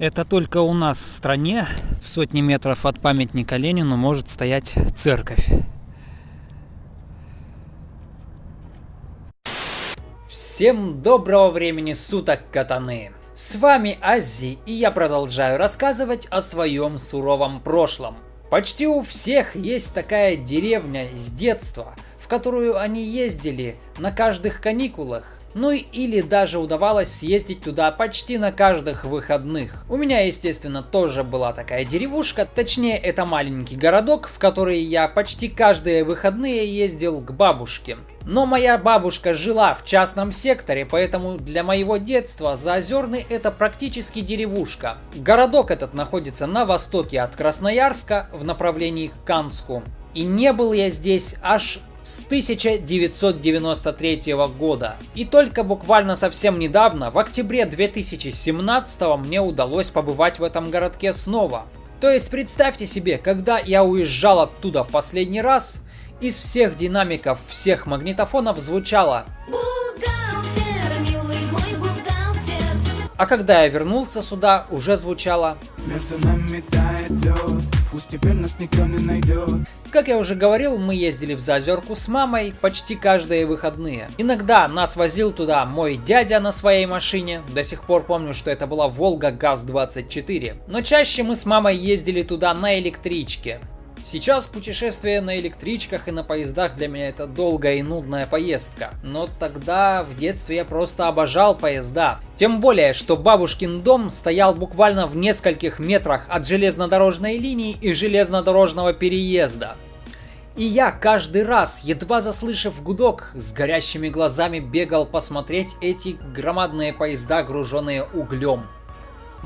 Это только у нас в стране, в сотни метров от памятника Ленину, может стоять церковь. Всем доброго времени суток, катаны! С вами Ази, и я продолжаю рассказывать о своем суровом прошлом. Почти у всех есть такая деревня с детства, в которую они ездили на каждых каникулах. Ну или даже удавалось съездить туда почти на каждых выходных. У меня, естественно, тоже была такая деревушка, точнее это маленький городок, в который я почти каждые выходные ездил к бабушке. Но моя бабушка жила в частном секторе, поэтому для моего детства Заозерный это практически деревушка. Городок этот находится на востоке от Красноярска в направлении к Канску. И не был я здесь аж с 1993 года. И только буквально совсем недавно, в октябре 2017 мне удалось побывать в этом городке снова. То есть представьте себе, когда я уезжал оттуда в последний раз, из всех динамиков всех магнитофонов звучало А когда я вернулся сюда, уже звучало Между нами тает лед, пусть теперь нас никто не найдет как я уже говорил, мы ездили в Заозерку с мамой почти каждые выходные. Иногда нас возил туда мой дядя на своей машине, до сих пор помню, что это была Волга ГАЗ-24. Но чаще мы с мамой ездили туда на электричке. Сейчас путешествие на электричках и на поездах для меня это долгая и нудная поездка. Но тогда в детстве я просто обожал поезда. Тем более, что бабушкин дом стоял буквально в нескольких метрах от железнодорожной линии и железнодорожного переезда. И я каждый раз, едва заслышав гудок, с горящими глазами бегал посмотреть эти громадные поезда, груженные углем.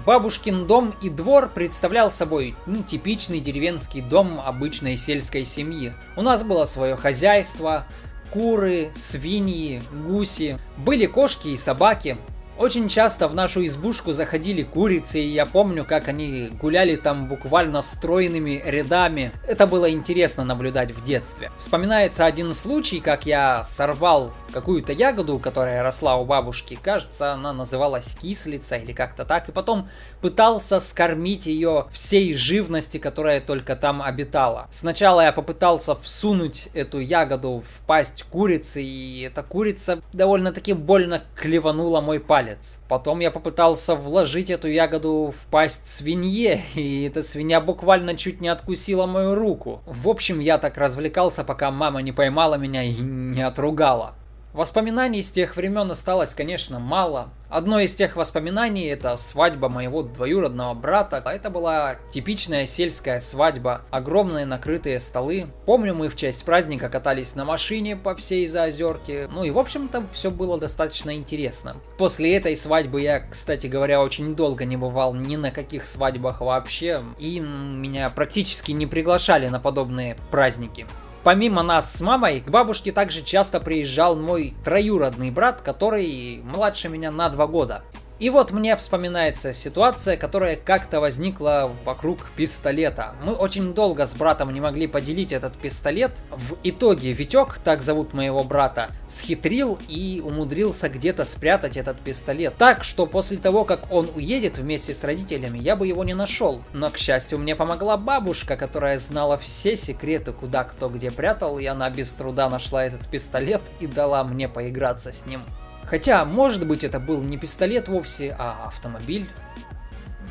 Бабушкин дом и двор представлял собой ну, типичный деревенский дом обычной сельской семьи. У нас было свое хозяйство, куры, свиньи, гуси, были кошки и собаки, очень часто в нашу избушку заходили курицы, и я помню, как они гуляли там буквально стройными рядами. Это было интересно наблюдать в детстве. Вспоминается один случай, как я сорвал какую-то ягоду, которая росла у бабушки. Кажется, она называлась кислица или как-то так. И потом пытался скормить ее всей живности, которая только там обитала. Сначала я попытался всунуть эту ягоду в пасть курицы, и эта курица довольно-таки больно клеванула мой палец палец. Потом я попытался вложить эту ягоду в пасть свинье, и эта свинья буквально чуть не откусила мою руку. В общем, я так развлекался, пока мама не поймала меня и не отругала. Воспоминаний с тех времен осталось, конечно, мало. Одно из тех воспоминаний это свадьба моего двоюродного брата. Это была типичная сельская свадьба. Огромные накрытые столы. Помню, мы в честь праздника катались на машине по всей Заозерке. Ну и в общем-то все было достаточно интересно. После этой свадьбы я, кстати говоря, очень долго не бывал ни на каких свадьбах вообще. И меня практически не приглашали на подобные праздники. Помимо нас с мамой, к бабушке также часто приезжал мой троюродный брат, который младше меня на два года. И вот мне вспоминается ситуация, которая как-то возникла вокруг пистолета. Мы очень долго с братом не могли поделить этот пистолет. В итоге Витек, так зовут моего брата, схитрил и умудрился где-то спрятать этот пистолет. Так, что после того, как он уедет вместе с родителями, я бы его не нашел. Но, к счастью, мне помогла бабушка, которая знала все секреты, куда кто где прятал, и она без труда нашла этот пистолет и дала мне поиграться с ним. Хотя, может быть, это был не пистолет вовсе, а автомобиль.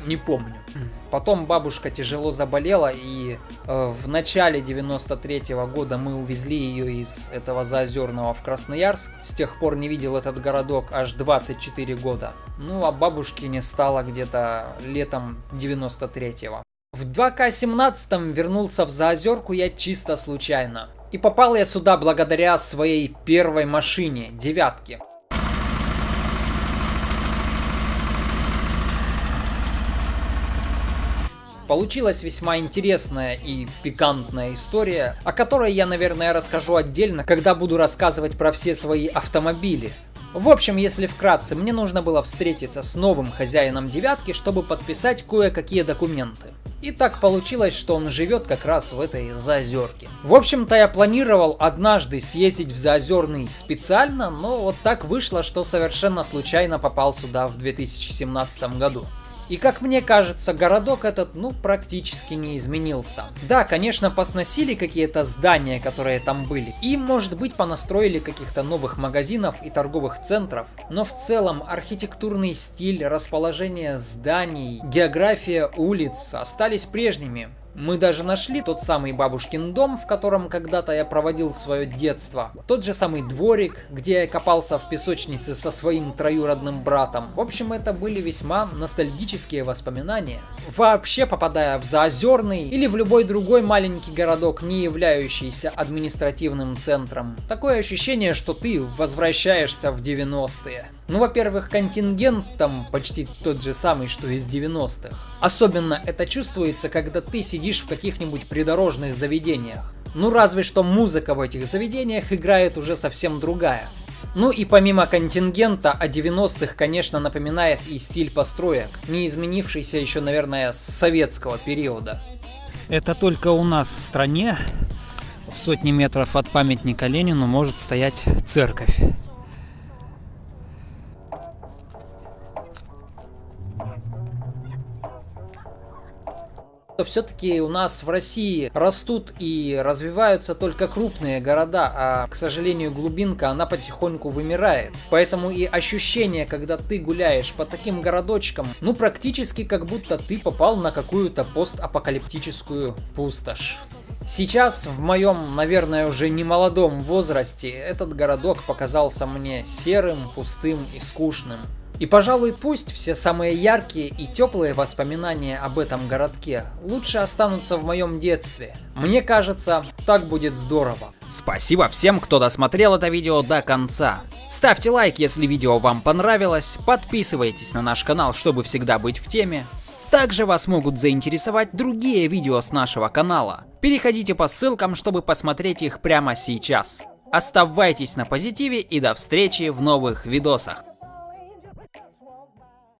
Не помню. Потом бабушка тяжело заболела, и э, в начале 93 -го года мы увезли ее из этого Заозерного в Красноярск. С тех пор не видел этот городок аж 24 года. Ну, а бабушки не стало где-то летом 93-го. В 2К17 вернулся в Заозерку я чисто случайно. И попал я сюда благодаря своей первой машине, девятке. Получилась весьма интересная и пикантная история, о которой я, наверное, расскажу отдельно, когда буду рассказывать про все свои автомобили. В общем, если вкратце, мне нужно было встретиться с новым хозяином девятки, чтобы подписать кое-какие документы. И так получилось, что он живет как раз в этой Заозерке. В общем-то, я планировал однажды съездить в Заозерный специально, но вот так вышло, что совершенно случайно попал сюда в 2017 году. И как мне кажется, городок этот, ну, практически не изменился. Да, конечно, посносили какие-то здания, которые там были. И, может быть, понастроили каких-то новых магазинов и торговых центров. Но в целом архитектурный стиль, расположение зданий, география улиц остались прежними. Мы даже нашли тот самый бабушкин дом, в котором когда-то я проводил свое детство. Тот же самый дворик, где я копался в песочнице со своим троюродным братом. В общем, это были весьма ностальгические воспоминания. Вообще, попадая в Заозерный или в любой другой маленький городок, не являющийся административным центром, такое ощущение, что ты возвращаешься в 90-е. Ну, во-первых, контингент там почти тот же самый, что из 90-х. Особенно это чувствуется, когда ты сидишь в каких-нибудь придорожных заведениях. Ну, разве что музыка в этих заведениях играет уже совсем другая. Ну и помимо контингента, о 90-х, конечно, напоминает и стиль построек, не изменившийся еще, наверное, с советского периода. Это только у нас в стране в сотни метров от памятника Ленину может стоять церковь. Все-таки у нас в России растут и развиваются только крупные города, а, к сожалению, глубинка, она потихоньку вымирает. Поэтому и ощущение, когда ты гуляешь по таким городочкам, ну практически как будто ты попал на какую-то постапокалиптическую пустошь. Сейчас, в моем, наверное, уже не молодом возрасте, этот городок показался мне серым, пустым и скучным. И, пожалуй, пусть все самые яркие и теплые воспоминания об этом городке лучше останутся в моем детстве. Мне кажется, так будет здорово. Спасибо всем, кто досмотрел это видео до конца. Ставьте лайк, если видео вам понравилось, подписывайтесь на наш канал, чтобы всегда быть в теме. Также вас могут заинтересовать другие видео с нашего канала. Переходите по ссылкам, чтобы посмотреть их прямо сейчас. Оставайтесь на позитиве и до встречи в новых видосах.